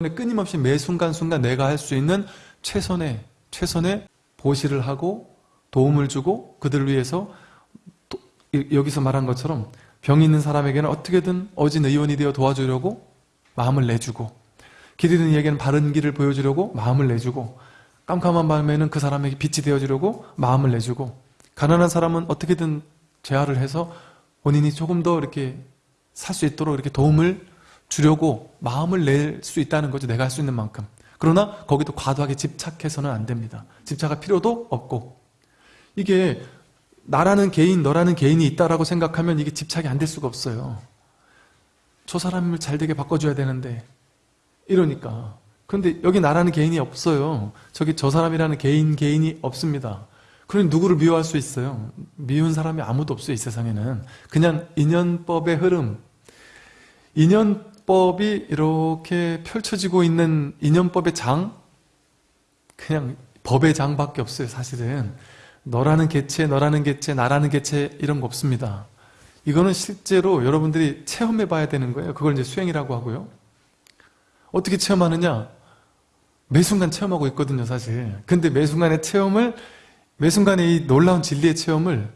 끊임없이 매 순간순간 내가 할 수 있는 최선의 최선의 보시를 하고 도움을 주고 그들을 위해서 또 여기서 말한 것처럼 병이 있는 사람에게는 어떻게든 어진 의원이 되어 도와주려고 마음을 내주고 길 잃은 이에게는 바른 길을 보여주려고 마음을 내주고 깜깜한 밤에는 그 사람에게 빛이 되어주려고 마음을 내주고 가난한 사람은 어떻게든 재활을 해서 본인이 조금 더 이렇게 살 수 있도록 이렇게 도움을 주려고 마음을 낼 수 있다는 거죠. 내가 할 수 있는 만큼. 그러나 거기도 과도하게 집착해서는 안 됩니다. 집착할 필요도 없고 이게 나라는 개인, 너라는 개인이 있다라고 생각하면 이게 집착이 안 될 수가 없어요. 저 사람을 잘 되게 바꿔줘야 되는데 이러니까 그런데 여기 나라는 개인이 없어요. 저기 저 사람이라는 개인, 개인이 없습니다. 그러니 누구를 미워할 수 있어요? 미운 사람이 아무도 없어요, 이 세상에는. 그냥 인연법의 흐름. 인연 법이 이렇게 펼쳐지고 있는 인연법의 장? 그냥 법의 장밖에 없어요, 사실은. 너라는 개체, 너라는 개체, 나라는 개체 이런 거 없습니다. 이거는 실제로 여러분들이 체험해 봐야 되는 거예요. 그걸 이제 수행이라고 하고요. 어떻게 체험하느냐? 매 순간 체험하고 있거든요, 사실. 근데 매 순간의 체험을 매 순간의 이 놀라운 진리의 체험을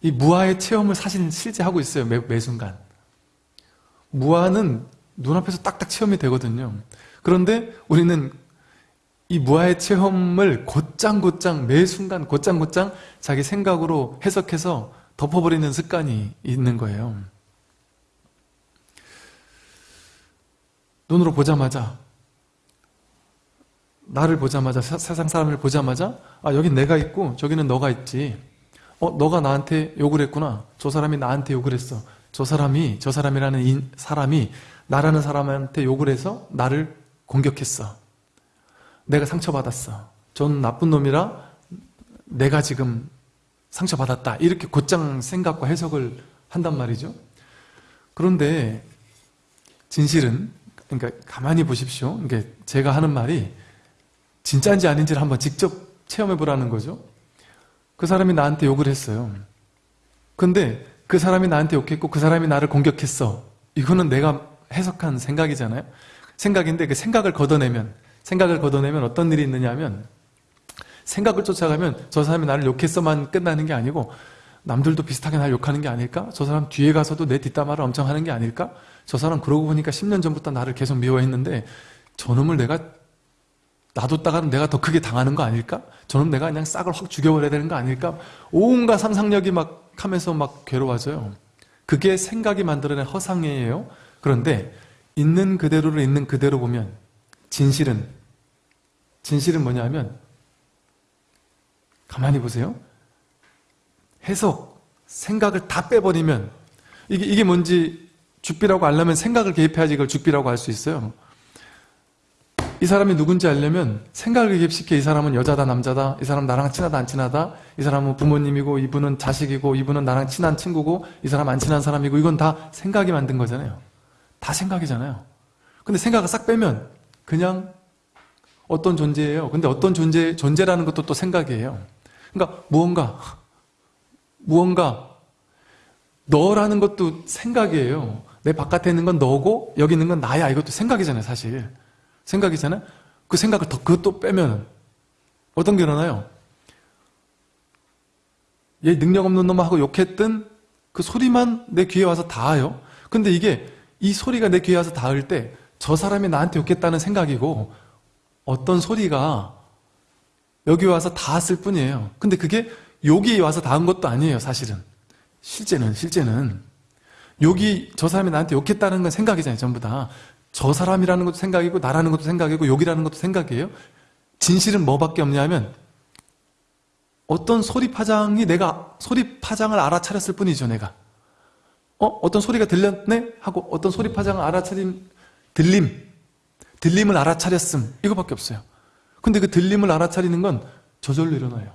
이 무아의 체험을 사실 실제 하고 있어요. 매, 매 순간. 무아는 눈앞에서 딱딱 체험이 되거든요. 그런데 우리는 이 무아의 체험을 곧장곧장 매 순간 곧장곧장 자기 생각으로 해석해서 덮어버리는 습관이 있는 거예요. 눈으로 보자마자 나를 보자마자 세상 사람을 보자마자 아 여긴 내가 있고 저기는 너가 있지 어 너가 나한테 욕을 했구나 저 사람이 나한테 욕을 했어 저 사람이 저 사람이라는 인, 사람이 나라는 사람한테 욕을 해서 나를 공격했어 내가 상처받았어 전 나쁜 놈이라 내가 지금 상처받았다 이렇게 곧장 생각과 해석을 한단 말이죠 그런데 진실은 그러니까 가만히 보십시오 그러니까 제가 하는 말이 진짜인지 아닌지를 한번 직접 체험해 보라는 거죠. 그 사람이 나한테 욕을 했어요. 근데 그 사람이 나한테 욕했고 그 사람이 나를 공격했어. 이거는 내가 해석한 생각이잖아요. 생각인데 그 생각을 걷어내면 생각을 걷어내면 어떤 일이 있느냐 하면 생각을 쫓아가면 저 사람이 나를 욕했어만 끝나는 게 아니고 남들도 비슷하게 날 욕하는 게 아닐까? 저 사람 뒤에 가서도 내 뒷담화를 엄청 하는 게 아닐까? 저 사람 그러고 보니까 10년 전부터 나를 계속 미워했는데 저놈을 내가 놔뒀다가는 내가 더 크게 당하는 거 아닐까? 저는 내가 그냥 싹을 확 죽여버려야 되는 거 아닐까? 온갖 상상력이 막 하면서 막 괴로워져요. 그게 생각이 만들어낸 허상이에요. 그런데 있는 그대로를 있는 그대로 보면 진실은 진실은 뭐냐면 가만히 보세요. 해석, 생각을 다 빼버리면 이게, 이게 뭔지 죽비라고 알려면 생각을 개입해야지 이걸 죽비라고 할 수 있어요. 이 사람이 누군지 알려면 생각을 개입시켜 이 사람은 여자다 남자다 이 사람 나랑 친하다 안 친하다 이 사람은 부모님이고 이분은 자식이고 이분은 나랑 친한 친구고 이 사람 안 친한 사람이고 이건 다 생각이 만든 거잖아요 다 생각이잖아요 근데 생각을 싹 빼면 그냥 어떤 존재예요 근데 어떤 존재, 존재라는 것도 또 생각이에요 그러니까 무언가 무언가 너라는 것도 생각이에요 내 바깥에 있는 건 너고 여기 있는 건 나야 이것도 생각이잖아요 사실 생각이잖아요. 그 생각을 더 그것도 빼면 어떤 게 일어나요? 얘 능력 없는 놈하고 욕했던 그 소리만 내 귀에 와서 닿아요. 근데 이게 이 소리가 내 귀에 와서 닿을 때 저 사람이 나한테 욕했다는 생각이고 어떤 소리가 여기 와서 닿았을 뿐이에요. 근데 그게 욕이 와서 닿은 것도 아니에요, 사실은. 실제는, 실제는. 욕이 저 사람이 나한테 욕했다는 건 생각이잖아요, 전부 다. 저 사람이라는 것도 생각이고 나라는 것도 생각이고 욕이라는 것도 생각이에요. 진실은 뭐밖에 없냐 하면 어떤 소리 파장이 내가 소리 파장을 알아차렸을 뿐이죠 내가 어? 어떤 소리가 들렸네? 하고 어떤 소리 파장을 알아차린 들림 들림을 알아차렸음 이거밖에 없어요 근데 그 들림을 알아차리는 건 저절로 일어나요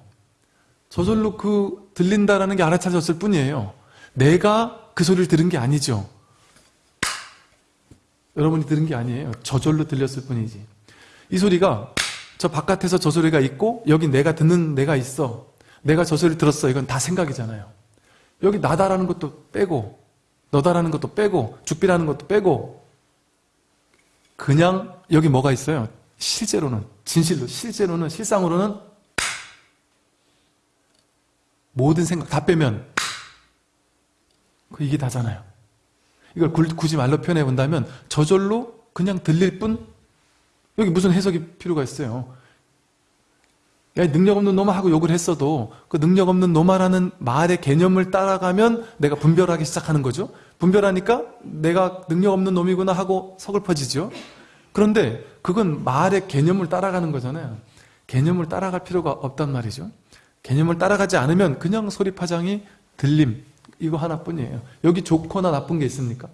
저절로 그 들린다라는 게 알아차렸을 뿐이에요 내가 그 소리를 들은 게 아니죠 여러분이 들은 게 아니에요. 저절로 들렸을 뿐이지. 이 소리가 저 바깥에서 저 소리가 있고 여기 내가 듣는 내가 있어. 내가 저 소리를 들었어. 이건 다 생각이잖아요. 여기 나다라는 것도 빼고 너다라는 것도 빼고 죽비라는 것도 빼고 그냥 여기 뭐가 있어요? 실제로는 진실로 실제로는 실상으로는 모든 생각 다 빼면 그 이게 다잖아요. 이걸 굳이 말로 표현해 본다면 저절로 그냥 들릴 뿐 여기 무슨 해석이 필요가 있어요. 야, 능력 없는 놈아 하고 욕을 했어도 그 능력 없는 놈아라는 말의 개념을 따라가면 내가 분별하기 시작하는 거죠. 분별하니까 내가 능력 없는 놈이구나 하고 서글퍼지죠. 그런데 그건 말의 개념을 따라가는 거잖아요. 개념을 따라갈 필요가 없단 말이죠. 개념을 따라가지 않으면 그냥 소리 파장이 들림 이거 하나뿐이에요. 여기 좋거나 나쁜 게 있습니까?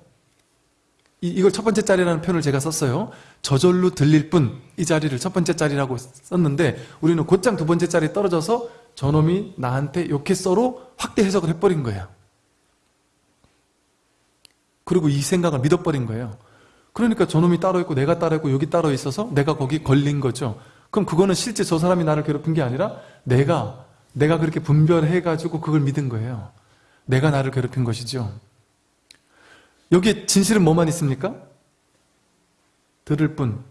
이, 걸 첫 번째 자리라는 표현을 제가 썼어요. 저절로 들릴 뿐 이 자리를 첫 번째 자리라고 썼는데 우리는 곧장 두 번째 자리에 떨어져서 저놈이 나한테 욕했어로 확대 해석을 해버린 거예요. 그리고 이 생각을 믿어버린 거예요. 그러니까 저놈이 따로 있고 내가 따로 있고 여기 따로 있어서 내가 거기 걸린 거죠. 그럼 그거는 실제 저 사람이 나를 괴롭힌 게 아니라 내가 내가 그렇게 분별해가지고 그걸 믿은 거예요. 내가 나를 괴롭힌 것이죠. 여기에 진실은 뭐만 있습니까? 들을 뿐.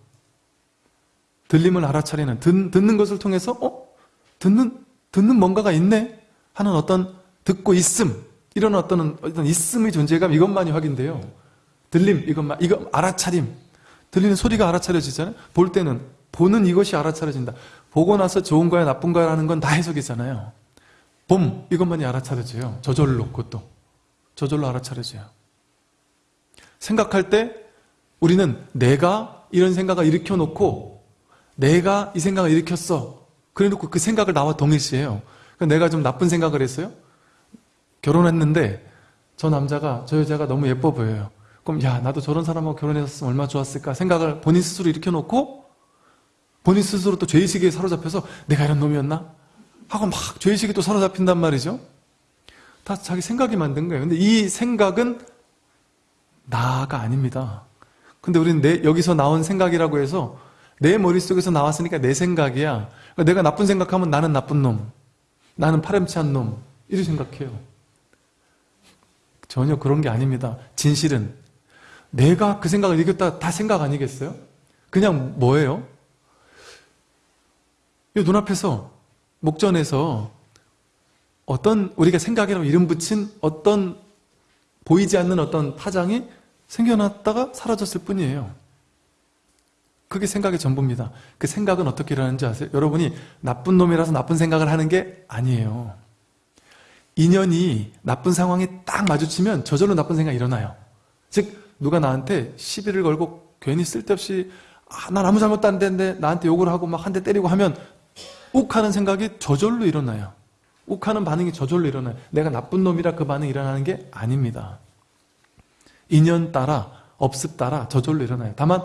들림을 알아차리는, 듣, 듣는 것을 통해서, 어? 듣는, 듣는 뭔가가 있네? 하는 어떤 듣고 있음, 이런 어떤, 어떤 있음의 존재감, 이것만이 확인돼요. 들림, 이것만, 이거 알아차림. 들리는 소리가 알아차려지잖아요? 볼 때는, 보는 이것이 알아차려진다. 보고 나서 좋은 거야, 나쁜 거야 라는 건 다 해석이잖아요. 봄, 이것만이 알아차려져요. 저절로, 그것도. 저절로 알아차려져요. 생각할 때 우리는 내가 이런 생각을 일으켜놓고 내가 이 생각을 일으켰어. 그래 놓고 그 생각을 나와 동일시해요. 그러니까 내가 좀 나쁜 생각을 했어요. 결혼했는데 저 남자가 저 여자가 너무 예뻐 보여요. 그럼 야 나도 저런 사람하고 결혼했으면 얼마나 좋았을까 생각을 본인 스스로 일으켜놓고 본인 스스로 또 죄의식에 사로잡혀서 내가 이런 놈이었나? 하고 막 죄의식에 또 사로잡힌단 말이죠. 다 자기 생각이 만든 거예요. 근데 이 생각은 나가 아닙니다. 근데 우리는 내, 여기서 나온 생각이라고 해서 내 머릿속에서 나왔으니까 내 생각이야. 그러니까 내가 나쁜 생각하면 나는 나쁜 놈. 나는 파렴치한 놈. 이렇게 생각해요. 전혀 그런 게 아닙니다. 진실은 내가 그 생각을 이겼다 다 생각 아니겠어요? 그냥 뭐예요? 이 눈앞에서 목전에서 어떤 우리가 생각이라고 이름 붙인 어떤 보이지 않는 어떤 파장이 생겨났다가 사라졌을 뿐이에요. 그게 생각의 전부입니다. 그 생각은 어떻게 일어나는지 아세요? 여러분이 나쁜 놈이라서 나쁜 생각을 하는 게 아니에요. 인연이 나쁜 상황이 딱 마주치면 저절로 나쁜 생각이 일어나요. 즉 누가 나한테 시비를 걸고 괜히 쓸데없이 아, 난 아무 잘못도 안 됐는데 나한테 욕을 하고 막 한 대 때리고 하면 욱 하는 생각이 저절로 일어나요. 욱하는 반응이 저절로 일어나요. 내가 나쁜 놈이라 그 반응이 일어나는 게 아닙니다. 인연 따라, 업습 따라 저절로 일어나요. 다만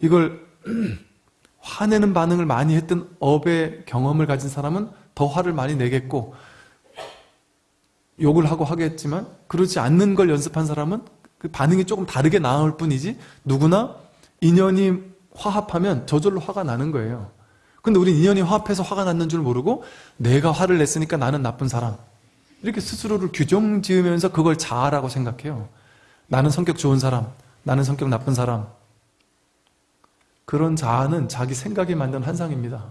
이걸 화내는 반응을 많이 했던 업의 경험을 가진 사람은 더 화를 많이 내겠고 욕을 하고 하겠지만 그렇지 않는 걸 연습한 사람은 그 반응이 조금 다르게 나올 뿐이지 누구나 인연이 화합하면 저절로 화가 나는 거예요. 근데 우리 인연이 화합해서 화가 났는 줄 모르고 내가 화를 냈으니까 나는 나쁜 사람. 이렇게 스스로를 규정 지으면서 그걸 자아라고 생각해요. 나는 성격 좋은 사람 나는 성격 나쁜 사람. 그런 자아는 자기 생각이 만든 환상입니다.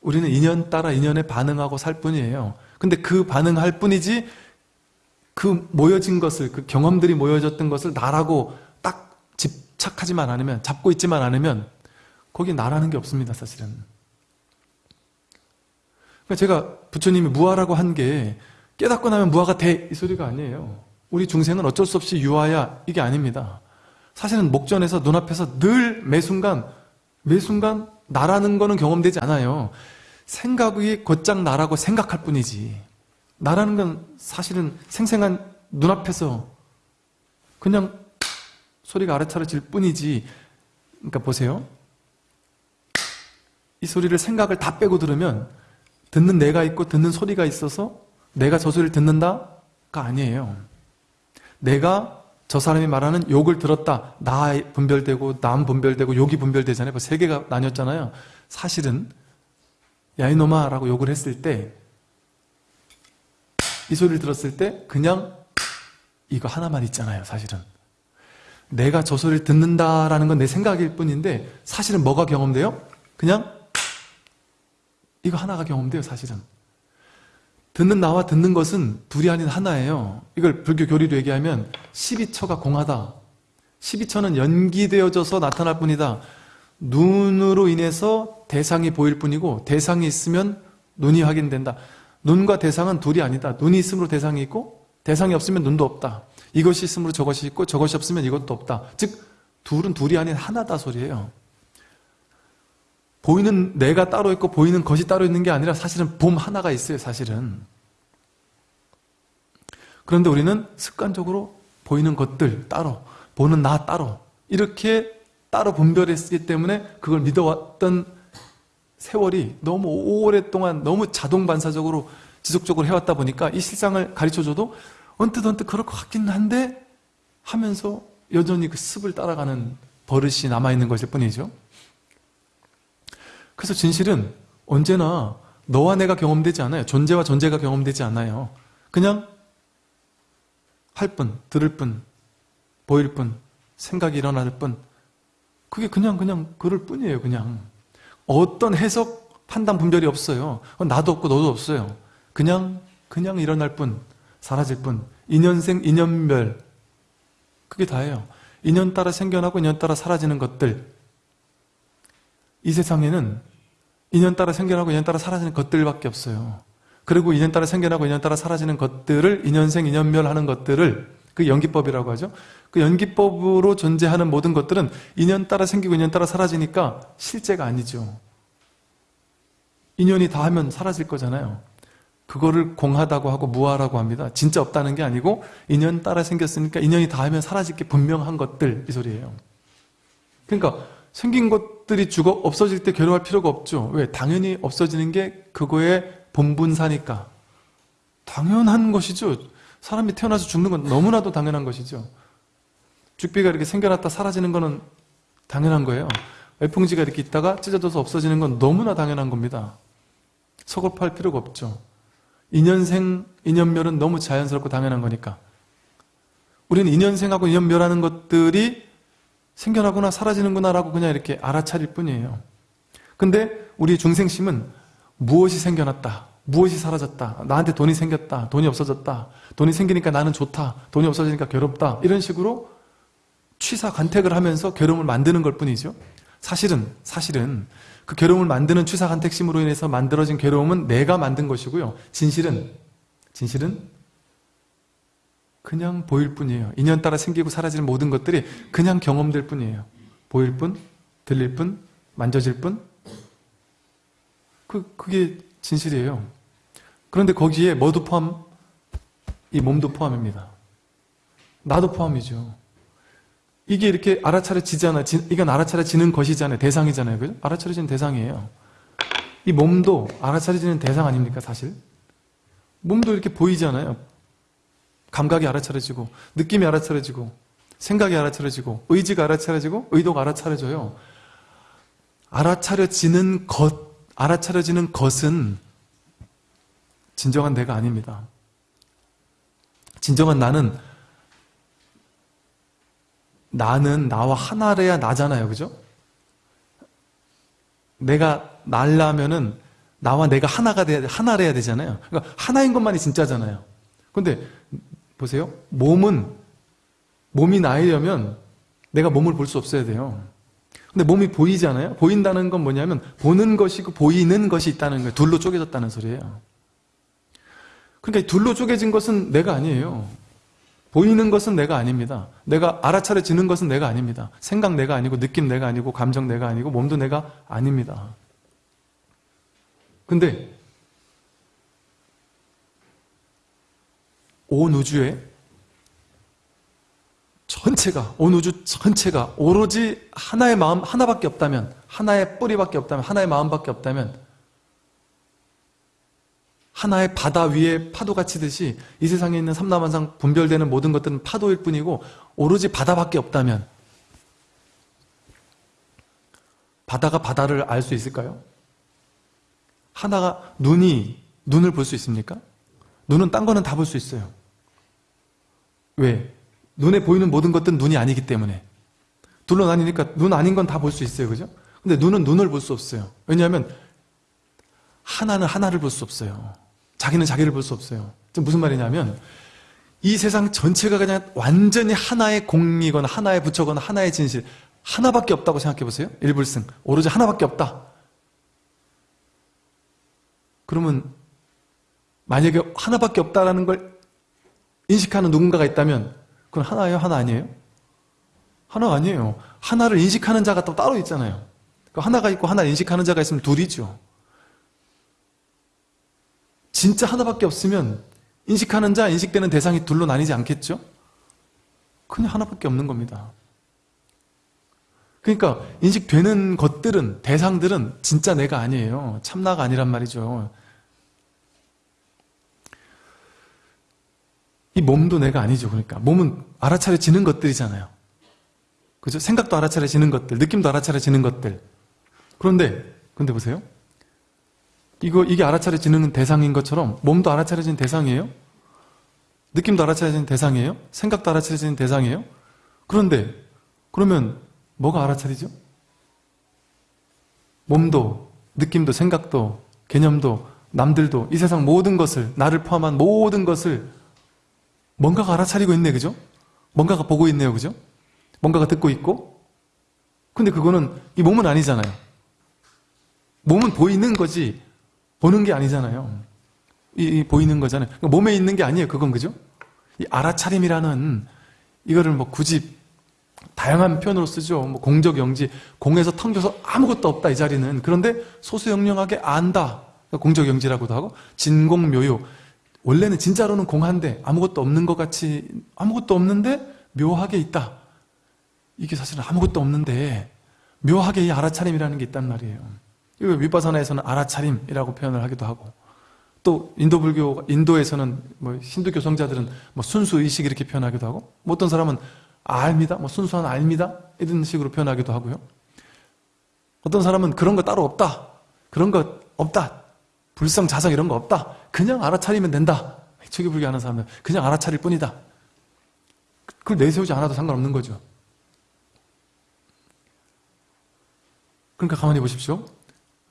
우리는 인연 따라 인연에 반응하고 살 뿐이에요. 근데 그 반응할 뿐이지 그 모여진 것을 그 경험들이 모여졌던 것을 나라고 딱 집착하지만 않으면 잡고 있지만 않으면 거기 나라는 게 없습니다 사실은. 그러니까 제가 부처님이 무아라고 한 게 깨닫고 나면 무아가 돼 이 소리가 아니에요. 우리 중생은 어쩔 수 없이 유아야 이게 아닙니다. 사실은 목전에서 눈앞에서 늘 매순간 매순간 나라는 거는 경험되지 않아요. 생각이 곧장 나라고 생각할 뿐이지. 나라는 건 사실은 생생한 눈앞에서 그냥 소리가 알아차려질 뿐이지. 그러니까 보세요. 이 소리를 생각을 다 빼고 들으면 듣는 내가 있고 듣는 소리가 있어서 내가 저 소리를 듣는다가 아니에요. 내가 저 사람이 말하는 욕을 들었다. 나 분별되고 남 분별되고 욕이 분별되잖아요. 그세 개가 나뉘었잖아요. 사실은 야 이놈아 라고 욕을 했을 때 이 소리를 들었을 때 그냥 이거 하나만 있잖아요. 사실은 내가 저 소리를 듣는다라는 건 내 생각일 뿐인데 사실은 뭐가 경험돼요? 그냥 이거 하나가 경험돼요 사실은. 듣는 나와 듣는 것은 둘이 아닌 하나예요. 이걸 불교 교리로 얘기하면 12처가 공하다. 12처는 연기되어져서 나타날 뿐이다. 눈으로 인해서 대상이 보일 뿐이고 대상이 있으면 눈이 확인된다. 눈과 대상은 둘이 아니다. 눈이 있으므로 대상이 있고 대상이 없으면 눈도 없다. 이것이 있으므로 저것이 있고 저것이 없으면 이것도 없다. 즉 둘은 둘이 아닌 하나다 소리예요 보이는 내가 따로 있고 보이는 것이 따로 있는 게 아니라 사실은 봄 하나가 있어요 사실은. 그런데 우리는 습관적으로 보이는 것들 따로 보는 나 따로 이렇게 따로 분별했기 때문에 그걸 믿어왔던 세월이 너무 오랫동안 너무 자동 반사적으로 지속적으로 해왔다 보니까 이 실상을 가르쳐줘도 언뜻 언뜻 그럴 것 같긴 한데 하면서 여전히 그 습을 따라가는 버릇이 남아있는 것일 뿐이죠 그래서 진실은 언제나 너와 내가 경험되지 않아요. 존재와 존재가 경험되지 않아요. 그냥 할 뿐, 들을 뿐, 보일 뿐, 생각이 일어날 뿐. 그게 그냥 그냥 그럴 뿐이에요 그냥. 어떤 해석, 판단, 분별이 없어요. 나도 없고 너도 없어요. 그냥 그냥 일어날 뿐 사라질 뿐. 인연생, 인연별. 그게 다예요. 인연 따라 생겨나고 인연 따라 사라지는 것들 이 세상에는 인연 따라 생겨나고 인연 따라 사라지는 것들밖에 없어요 그리고 인연 따라 생겨나고 인연 따라 사라지는 것들을 인연생, 인연멸 하는 것들을 그 연기법이라고 하죠. 그 연기법으로 존재하는 모든 것들은 인연 따라 생기고 인연 따라 사라지니까 실제가 아니죠. 인연이 다 하면 사라질 거잖아요. 그거를 공하다고 하고 무하라고 합니다. 진짜 없다는 게 아니고 인연 따라 생겼으니까 인연이 다 하면 사라질 게 분명한 것들 이 소리예요. 그러니까 생긴 것들이 죽어 없어질 때 괴로워할 필요가 없죠. 왜? 당연히 없어지는 게 그거의 본분사니까. 당연한 것이죠. 사람이 태어나서 죽는 건 너무나도 당연한 것이죠. 죽비가 이렇게 생겨났다 사라지는 거는 당연한 거예요. 애풍지가 이렇게 있다가 찢어져서 없어지는 건 너무나 당연한 겁니다. 서글퍼할 필요가 없죠. 인연생, 인연멸은 너무 자연스럽고 당연한 거니까. 우리는 인연생하고 인연멸하는 것들이 생겨나구나 사라지는구나 라고 그냥 이렇게 알아차릴 뿐이에요. 근데 우리 중생심은 무엇이 생겨났다. 무엇이 사라졌다. 나한테 돈이 생겼다. 돈이 없어졌다. 돈이 생기니까 나는 좋다. 돈이 없어지니까 괴롭다. 이런 식으로 취사 간택을 하면서 괴로움을 만드는 것 뿐이죠. 사실은 사실은 그 괴로움을 만드는 취사 간택심으로 인해서 만들어진 괴로움은 내가 만든 것이고요. 진실은 진실은 그냥 보일 뿐이에요. 인연 따라 생기고 사라지는 모든 것들이 그냥 경험될 뿐이에요. 보일 뿐, 들릴 뿐, 만져질 뿐. 그, 그게 진실이에요. 그런데 거기에 뭐도 포함? 이 몸도 포함입니다. 나도 포함이죠. 이게 이렇게 알아차려지잖아요. 이건 알아차려지는 것이잖아요. 대상이잖아요. 그죠? 알아차려지는 대상이에요. 이 몸도 알아차려지는 대상 아닙니까, 사실? 몸도 이렇게 보이잖아요. 감각이 알아차려지고, 느낌이 알아차려지고, 생각이 알아차려지고, 의지가 알아차려지고, 의도가 알아차려져요. 알아차려지는 것, 알아차려지는 것은 진정한 내가 아닙니다. 진정한 나는 나는 나와 하나래야 나잖아요. 그죠? 내가 날라면은 나와 내가 하나가 돼야 하나래야 되잖아요. 그러니까 하나인 것만이 진짜잖아요. 근데 보세요. 몸은 몸이 나이려면 내가 몸을 볼 수 없어야 돼요. 근데 몸이 보이잖아요. 보인다는 건 뭐냐면 보는 것이고 보이는 것이 있다는 거예요. 둘로 쪼개졌다는 소리예요. 그러니까 둘로 쪼개진 것은 내가 아니에요. 보이는 것은 내가 아닙니다. 내가 알아차려지는 것은 내가 아닙니다. 생각 내가 아니고 느낌 내가 아니고 감정 내가 아니고 몸도 내가 아닙니다. 근데 온 우주에 전체가 온 우주 전체가 오로지 하나의 마음 하나밖에 없다면 하나의 뿌리밖에 없다면 하나의 마음밖에 없다면 하나의 바다 위에 파도가 치듯이 이 세상에 있는 삼라만상 분별되는 모든 것들은 파도일 뿐이고 오로지 바다밖에 없다면 바다가 바다를 알 수 있을까요? 하나가 눈이 눈을 볼 수 있습니까? 눈은 딴 거는 다 볼 수 있어요. 왜? 눈에 보이는 모든 것들은 눈이 아니기 때문에 둘로 나뉘니까 눈 아닌 건 다 볼 수 있어요. 그죠? 근데 눈은 눈을 볼 수 없어요. 왜냐하면 하나는 하나를 볼 수 없어요. 자기는 자기를 볼 수 없어요. 지금 무슨 말이냐면 이 세상 전체가 그냥 완전히 하나의 공이거나 하나의 부처거나 하나의 진실 하나밖에 없다고 생각해 보세요. 일불승 오로지 하나밖에 없다. 그러면 만약에 하나밖에 없다라는 걸 인식하는 누군가가 있다면 그건 하나예요? 하나 아니에요? 하나 아니에요. 하나를 인식하는 자가 또 따로 있잖아요. 그 하나가 있고 하나를 인식하는 자가 있으면 둘이죠. 진짜 하나밖에 없으면 인식하는 자, 인식되는 대상이 둘로 나뉘지 않겠죠? 그냥 하나밖에 없는 겁니다. 그러니까 인식되는 것들은, 대상들은 진짜 내가 아니에요. 참나가 아니란 말이죠. 이 몸도 내가 아니죠. 그러니까 몸은 알아차려지는 것들이잖아요. 그죠? 생각도 알아차려지는 것들, 느낌도 알아차려지는 것들. 그런데 근데 보세요. 이거 이게 알아차려지는 대상인 것처럼 몸도 알아차려지는 대상이에요? 느낌도 알아차려지는 대상이에요? 생각도 알아차려지는 대상이에요? 그런데 그러면 뭐가 알아차리죠? 몸도 느낌도 생각도 개념도 남들도 이 세상 모든 것을 나를 포함한 모든 것을 뭔가가 알아차리고 있네 그죠? 뭔가가 보고 있네요 그죠? 뭔가가 듣고 있고. 근데 그거는 이 몸은 아니잖아요. 몸은 보이는 거지 보는 게 아니잖아요. 이, 이 보이는 거잖아요. 그러니까 몸에 있는 게 아니에요 그건 그죠? 이 알아차림이라는 이거를 뭐 굳이 다양한 표현으로 쓰죠. 뭐 공적 영지 공에서 텅겨서 아무것도 없다 이 자리는. 그런데 소수영령하게 안다. 공적 영지라고도 하고 진공묘요 원래는 진짜로는 공한데 아무것도 없는 것 같이 아무것도 없는데 묘하게 있다 이게 사실은 아무것도 없는데 묘하게 이 알아차림이라는 게 있단 말이에요. 이거 위바사나에서는 알아차림이라고 표현을 하기도 하고 또 인도 불교 인도에서는 뭐 신도 교성자들은 뭐 순수 의식 이렇게 표현하기도 하고 뭐 어떤 사람은 알미다, 뭐 순수한 알미다 이런 식으로 표현하기도 하고요. 어떤 사람은 그런 거 따로 없다, 그런 거 없다, 불성 자성 이런 거 없다, 그냥 알아차리면 된다. 초기 불교하는 사람들 그냥 알아차릴 뿐이다. 그걸 내세우지 않아도 상관없는 거죠. 그러니까 가만히 보십시오.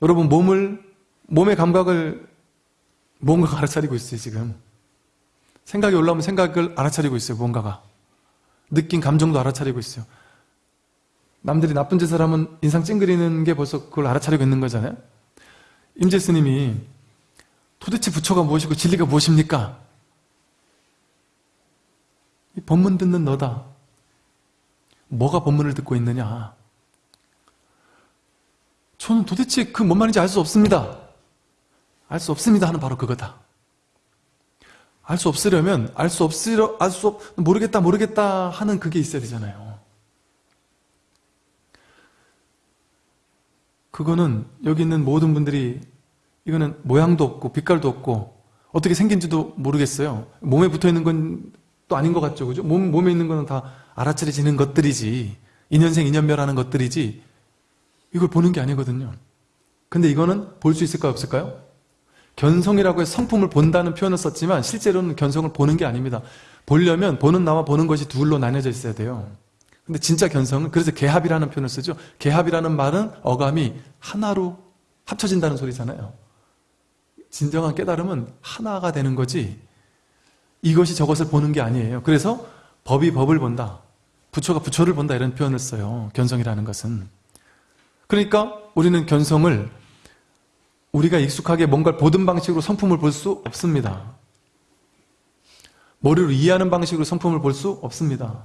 여러분 몸을 몸의 감각을 뭔가가 알아차리고 있어요 지금. 생각이 올라오면 생각을 알아차리고 있어요 뭔가가. 느낀 감정도 알아차리고 있어요. 남들이 나쁜 짓을 하면 인상 찡그리는 게 벌써 그걸 알아차리고 있는 거잖아요. 임재 스님이 도대체 부처가 무엇이고 진리가 무엇입니까? 이 법문 듣는 너다. 뭐가 법문을 듣고 있느냐? 저는 도대체 그 뭔 말인지 알 수 없습니다. 알 수 없습니다 하는 바로 그거다. 알 수 없으려면 알 수 없으려 알 수 없, 모르겠다 모르겠다 하는 그게 있어야 되잖아요. 그거는 여기 있는 모든 분들이 이거는 모양도 없고 빛깔도 없고 어떻게 생긴지도 모르겠어요. 몸에 붙어 있는 건 또 아닌 것 같죠, 그죠? 몸 몸에 있는 거는 다 알아차려지는 것들이지 인연생 인연멸하는 것들이지 이걸 보는 게 아니거든요. 근데 이거는 볼 수 있을까요? 없을까요? 견성이라고 해서 성품을 본다는 표현을 썼지만 실제로는 견성을 보는 게 아닙니다. 보려면 보는 나와 보는 것이 둘로 나뉘어져 있어야 돼요. 근데 진짜 견성은 그래서 개합이라는 표현을 쓰죠. 개합이라는 말은 어감이 하나로 합쳐진다는 소리잖아요. 진정한 깨달음은 하나가 되는 거지 이것이 저것을 보는 게 아니에요. 그래서 법이 법을 본다. 부처가 부처를 본다 이런 표현을 써요. 견성이라는 것은. 그러니까 우리는 견성을 우리가 익숙하게 뭔가를 보던 방식으로 성품을 볼 수 없습니다. 머리로 이해하는 방식으로 성품을 볼 수 없습니다.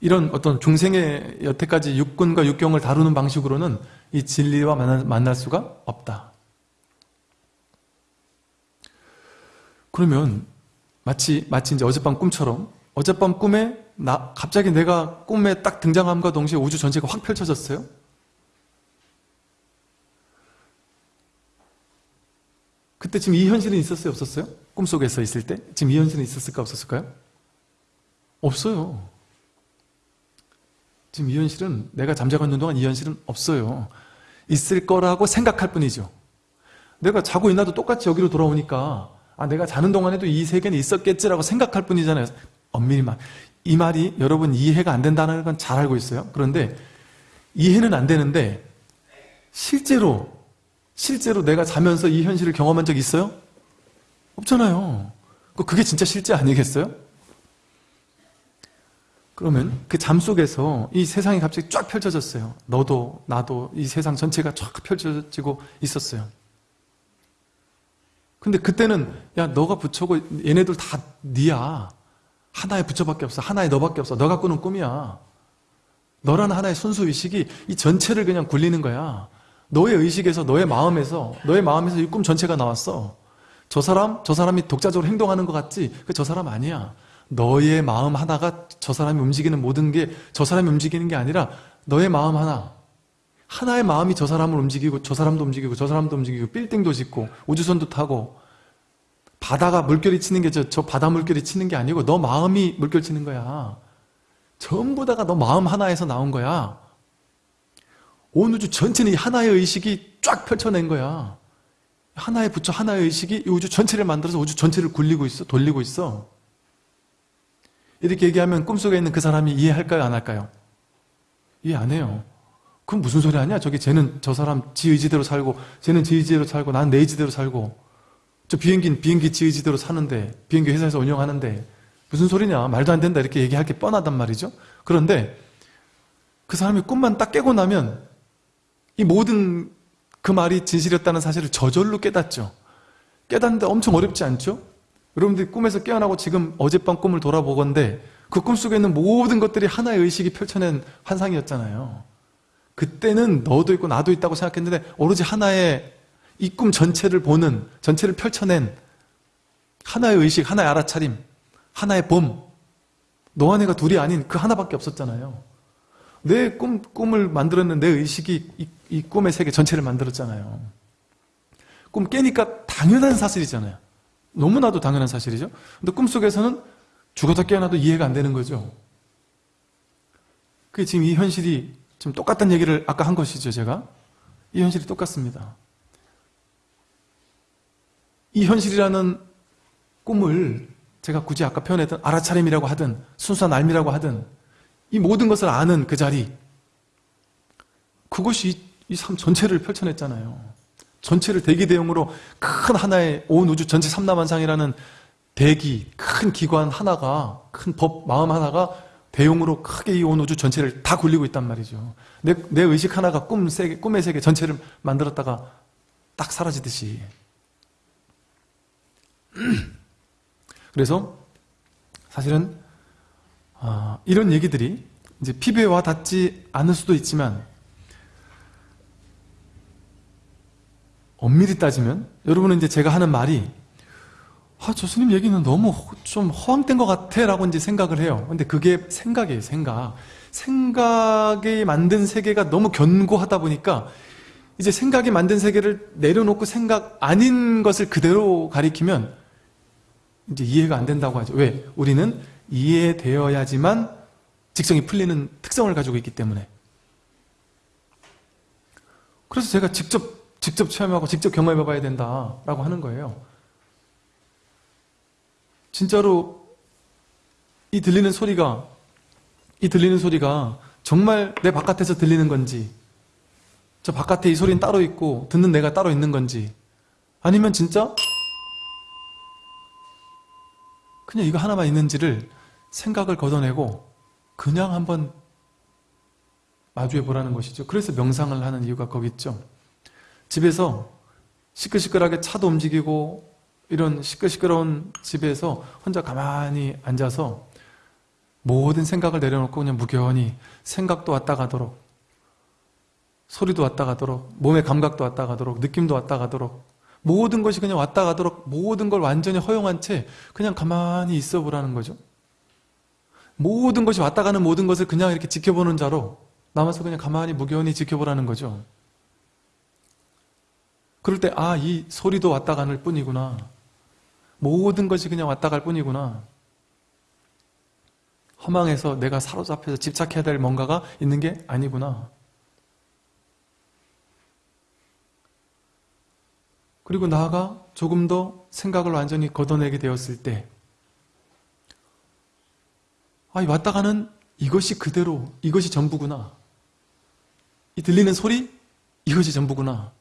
이런 어떤 중생의 여태까지 육군과 육경을 다루는 방식으로는 이 진리와 만날 수가 없다. 그러면 마치 마치 이제 어젯밤 꿈처럼 어젯밤 꿈에 나 갑자기 내가 꿈에 딱 등장함과 동시에 우주 전체가 확 펼쳐졌어요. 그때 지금 이 현실은 있었어요? 없었어요? 꿈속에서 있을 때? 지금 이 현실은 있었을까? 없었을까요? 없어요. 지금 이 현실은 내가 잠자고 있는 동안 이 현실은 없어요. 있을 거라고 생각할 뿐이죠. 내가 자고 있나도 똑같이 여기로 돌아오니까 아 내가 자는 동안에도 이 세계는 있었겠지라고 생각할 뿐이잖아요. 엄밀히 말. 이 말이 여러분 이해가 안 된다는 건 잘 알고 있어요. 그런데 이해는 안 되는데 실제로 실제로 내가 자면서 이 현실을 경험한 적 있어요? 없잖아요. 그게 진짜 실제 아니겠어요? 그러면 그 잠 속에서 이 세상이 갑자기 쫙 펼쳐졌어요. 너도 나도 이 세상 전체가 쫙 펼쳐지고 있었어요. 근데 그때는 야 너가 부처고 얘네들 다 니야. 하나의 부처밖에 없어. 하나의 너밖에 없어. 너가 꾸는 꿈이야. 너라는 하나의 순수 의식이 이 전체를 그냥 굴리는 거야. 너의 의식에서 너의 마음에서 너의 마음에서 이 꿈 전체가 나왔어. 저 사람 저 사람이 독자적으로 행동하는 것 같지? 그 저 사람 아니야. 너의 마음 하나가 저 사람이 움직이는 모든 게 저 사람이 움직이는 게 아니라 너의 마음 하나. 하나의 마음이 저 사람을 움직이고 저 사람도 움직이고 저 사람도 움직이고 빌딩도 짓고 우주선도 타고 바다가 물결이 치는 게 저 저 바다 물결이 치는 게 아니고 너 마음이 물결 치는 거야. 전부 다가 너 마음 하나에서 나온 거야. 온 우주 전체는 하나의 의식이 쫙 펼쳐낸 거야. 하나의 부처 하나의 의식이 이 우주 전체를 만들어서 우주 전체를 굴리고 있어 돌리고 있어 이렇게 얘기하면 꿈속에 있는 그 사람이 이해할까요? 안 할까요? 이해 안 해요. 그럼 무슨 소리 하냐? 저기 쟤는 저 사람 지 의지대로 살고 쟤는 지 의지대로 살고 나는 내 의지대로 살고 저 비행기는 비행기 지 의지대로 사는데 비행기 회사에서 운영하는데 무슨 소리냐? 말도 안 된다 이렇게 얘기할 게 뻔하단 말이죠. 그런데 그 사람이 꿈만 딱 깨고 나면 이 모든 그 말이 진실이었다는 사실을 저절로 깨닫죠. 깨닫는데 엄청 어렵지 않죠? 여러분들이 꿈에서 깨어나고 지금 어젯밤 꿈을 돌아보건데 그 꿈속에 있는 모든 것들이 하나의 의식이 펼쳐낸 환상이었잖아요. 그때는 너도 있고 나도 있다고 생각했는데 오로지 하나의 이 꿈 전체를 보는 전체를 펼쳐낸 하나의 의식, 하나의 알아차림, 하나의 봄 너와 내가 둘이 아닌 그 하나밖에 없었잖아요. 내 꿈, 꿈을 만들었는 내 의식이 이, 이 꿈의 세계 전체를 만들었잖아요. 꿈 깨니까 당연한 사실이잖아요. 너무나도 당연한 사실이죠. 근데 꿈속에서는 죽어서 깨어나도 이해가 안 되는 거죠. 그게 지금 이 현실이 지금 똑같은 얘기를 아까 한 것이죠, 제가. 이 현실이 똑같습니다. 이 현실이라는 꿈을 제가 굳이 아까 표현했던 알아차림이라고 하든 순수한 알미라고 하든 이 모든 것을 아는 그 자리 그것이 이 삶 전체를 펼쳐냈잖아요. 전체를 대기 대용으로 큰 하나의 온 우주 전체 삼라만상이라는 대기, 큰 기관 하나가, 큰 법, 마음 하나가 대용으로 크게 이 온 우주 전체를 다 굴리고 있단 말이죠. 내, 내 의식 하나가 꿈 세계, 꿈의 세계 전체를 만들었다가 딱 사라지듯이. 그래서 사실은 아, 이런 얘기들이 이제 피부에 와 닿지 않을 수도 있지만 엄밀히 따지면 여러분은 이제 제가 하는 말이 아, 저 스님 얘기는 너무 좀 허황된 것 같아 라고 이제 생각을 해요. 근데 그게 생각이에요, 생각. 생각이 만든 세계가 너무 견고하다 보니까 이제 생각이 만든 세계를 내려놓고 생각 아닌 것을 그대로 가리키면 이제 이해가 안 된다고 하죠. 왜? 우리는 이해되어야지만 직성이 풀리는 특성을 가지고 있기 때문에. 그래서 제가 직접 직접 체험하고 직접 경험해 봐야 된다라고 하는 거예요. 진짜로 이 들리는 소리가 이 들리는 소리가 정말 내 바깥에서 들리는 건지 저 바깥에 이 소리는 따로 있고 듣는 내가 따로 있는 건지 아니면 진짜 그냥 이거 하나만 있는지를 생각을 걷어내고 그냥 한번 마주해 보라는 것이죠. 그래서 명상을 하는 이유가 거기 있죠. 집에서 시끌시끌하게 차도 움직이고 이런 시끌시끌한 집에서 혼자 가만히 앉아서 모든 생각을 내려놓고 그냥 무견히 생각도 왔다 가도록 소리도 왔다 가도록 몸의 감각도 왔다 가도록 느낌도 왔다 가도록 모든 것이 그냥 왔다 가도록 모든 걸 완전히 허용한 채 그냥 가만히 있어 보라는 거죠. 모든 것이 왔다 가는 모든 것을 그냥 이렇게 지켜보는 자로 남아서 그냥 가만히 무견히 지켜보라는 거죠. 그럴 때, 아, 이 소리도 왔다 가는 뿐이구나. 모든 것이 그냥 왔다 갈 뿐이구나. 허망해서 내가 사로잡혀서 집착해야 될 뭔가가 있는 게 아니구나. 그리고 나아가 조금 더 생각을 완전히 걷어내게 되었을 때, 아, 이 왔다 가는 이것이 그대로, 이것이 전부구나. 이 들리는 소리, 이것이 전부구나.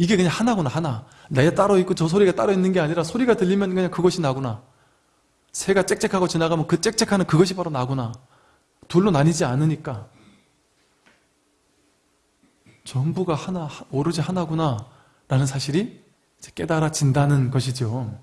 이게 그냥 하나구나, 하나. 내가 따로 있고 저 소리가 따로 있는 게 아니라 소리가 들리면 그냥 그것이 나구나. 새가 짹짹하고 지나가면 그 짹짹하는 그것이 바로 나구나. 둘로 나뉘지 않으니까. 전부가 하나, 오로지 하나구나. 라는 사실이 깨달아진다는 것이죠.